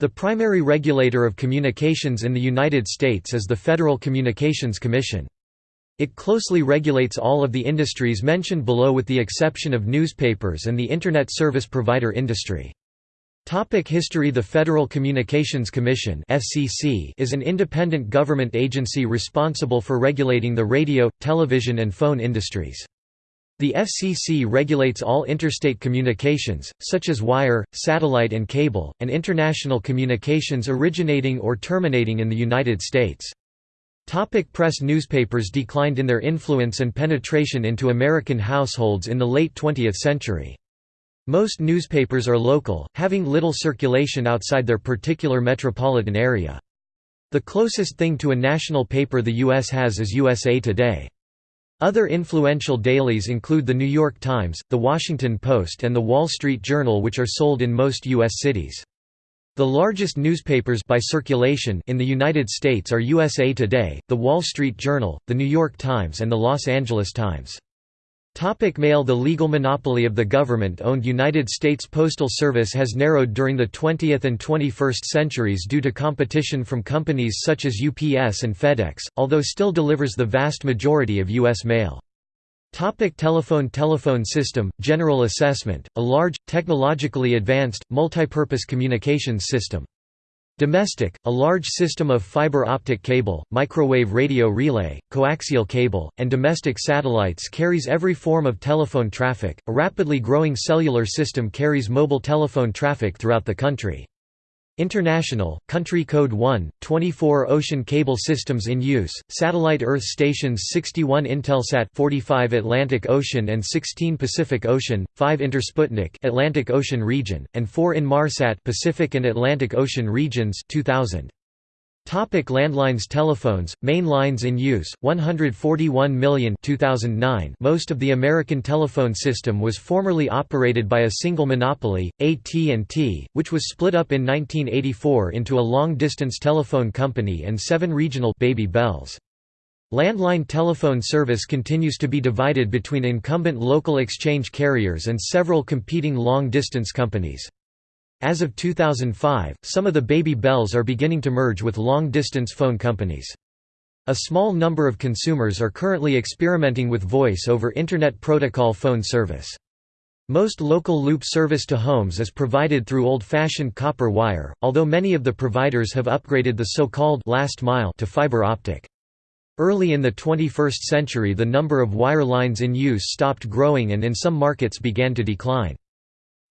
The primary regulator of communications in the United States is the Federal Communications Commission. It closely regulates all of the industries mentioned below with the exception of newspapers and the Internet service provider industry. Topic history The Federal Communications Commission FCC is an independent government agency responsible for regulating the radio, television and phone industries. The FCC regulates all interstate communications, such as wire, satellite and cable, and international communications originating or terminating in the United States. Topic press Newspapers declined in their influence and penetration into American households in the late 20th century. Most newspapers are local, having little circulation outside their particular metropolitan area. The closest thing to a national paper the U.S. has is USA Today. Other influential dailies include The New York Times, The Washington Post and The Wall Street Journal which are sold in most U.S. cities. The largest newspapers by circulation in the United States are USA Today, The Wall Street Journal, The New York Times and The Los Angeles Times. Topic mail The legal monopoly of the government-owned United States Postal Service has narrowed during the 20th and 21st centuries due to competition from companies such as UPS and FedEx, although still delivers the vast majority of U.S. mail. Topic telephone Telephone system, general assessment, a large, technologically advanced, multipurpose communications system. Domestic, a large system of fiber optic cable, microwave radio relay, coaxial cable, and domestic satellites carries every form of telephone traffic. A rapidly growing cellular system carries mobile telephone traffic throughout the country. International, Country Code 1, 24 ocean cable systems in use, satellite Earth stations 61 Intelsat 45 Atlantic Ocean and 16 Pacific Ocean, 5 Intersputnik Atlantic Ocean region, and 4 Inmarsat Pacific and Atlantic Ocean regions 2000. Topic landlines Telephones, main lines in use, 141 million 2009 Most of the American telephone system was formerly operated by a single monopoly, AT&T, which was split up in 1984 into a long-distance telephone company and seven regional baby bells. Landline telephone service continues to be divided between incumbent local exchange carriers and several competing long-distance companies. As of 2005, some of the baby bells are beginning to merge with long-distance phone companies. A small number of consumers are currently experimenting with Voice over Internet Protocol phone service. Most local loop service to homes is provided through old-fashioned copper wire, although many of the providers have upgraded the so-called last mile to fiber optic. Early in the 21st century the number of wire lines in use stopped growing and in some markets began to decline.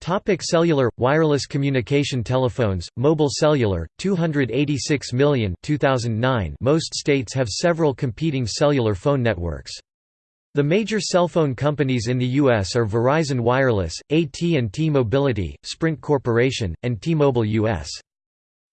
Topic cellular wireless communication telephones mobile cellular 286 million 2009 Most states have several competing cellular phone networks. The major cell phone companies in the US are Verizon Wireless AT&T Mobility Sprint Corporation and T-Mobile US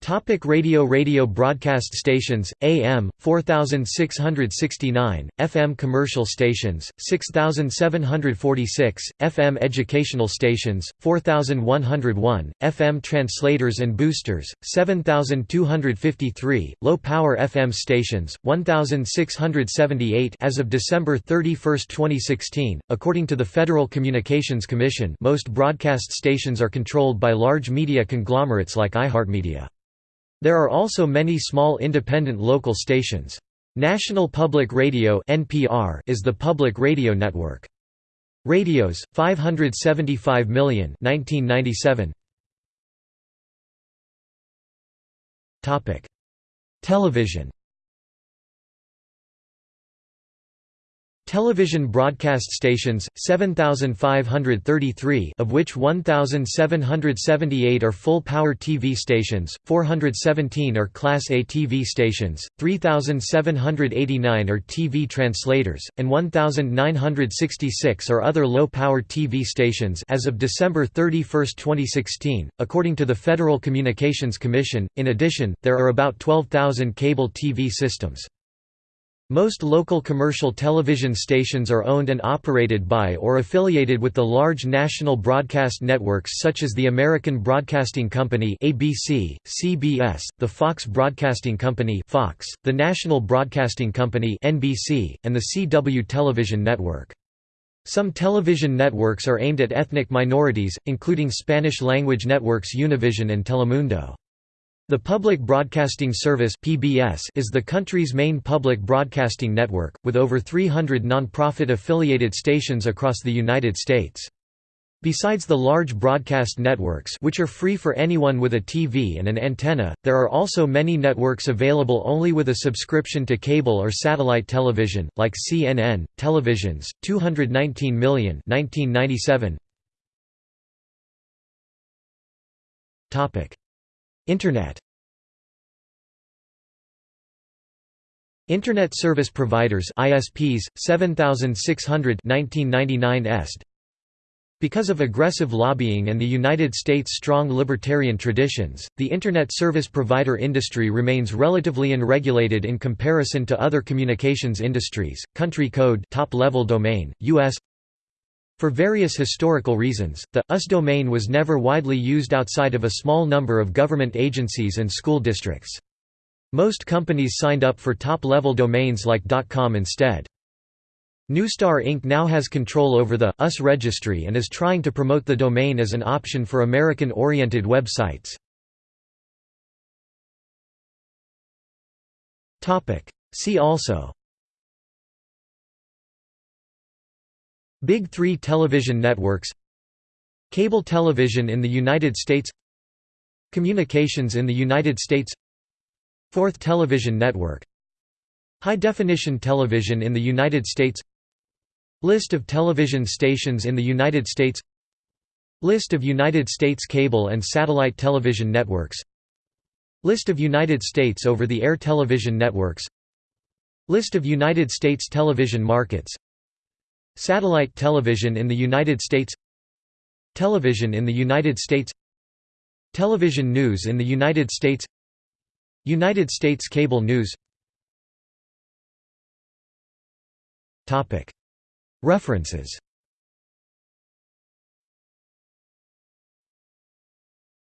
Topic radio Radio broadcast stations, AM, 4669, FM commercial stations, 6746, FM educational stations, 4101, FM translators and boosters, 7253, low-power FM stations, 1678 as of December 31, 2016. According to the Federal Communications Commission most broadcast stations are controlled by large media conglomerates like iHeartMedia. There are also many small independent local stations. National Public Radio (NPR) is the public radio network. Radios 575 million 1997. Topic: Television Television broadcast stations, 7,533 of which 1,778 are full-power TV stations, 417 are Class A TV stations, 3,789 are TV translators, and 1,966 are other low-power TV stations as of December 31, 2016, according to the Federal Communications Commission. In addition, there are about 12,000 cable TV systems. Most local commercial television stations are owned and operated by or affiliated with the large national broadcast networks such as the American Broadcasting Company (ABC), CBS, the Fox Broadcasting Company (Fox), the National Broadcasting Company (NBC), and the CW Television Network. Some television networks are aimed at ethnic minorities, including Spanish-language networks Univision and Telemundo. The Public Broadcasting Service (PBS) is the country's main public broadcasting network, with over 300 non-profit affiliated stations across the United States. Besides the large broadcast networks which are free for anyone with a TV and an antenna, there are also many networks available only with a subscription to cable or satellite television, like CNN, Televisions, 219 million 1997. Internet Internet Service Providers ISPs 7600 1999 est because of aggressive lobbying and the United States' strong libertarian traditions, the Internet service provider industry remains relatively unregulated in comparison to other communications industries. Country code top-level domain, U.S. For various historical reasons, the US domain was never widely used outside of a small number of government agencies and school districts. Most companies signed up for top-level domains like .com instead. Neustar Inc. now has control over the US registry and is trying to promote the domain as an option for American-oriented websites. See also Big Three television networks Cable television in the United States Communications in the United States Fourth television network High-definition television in the United States List of television stations in the United States List of United States cable and satellite television networks List of United States over-the-air television networks List of United States television markets Satellite television in the United States Television in the United States Television news in the United States United States cable news References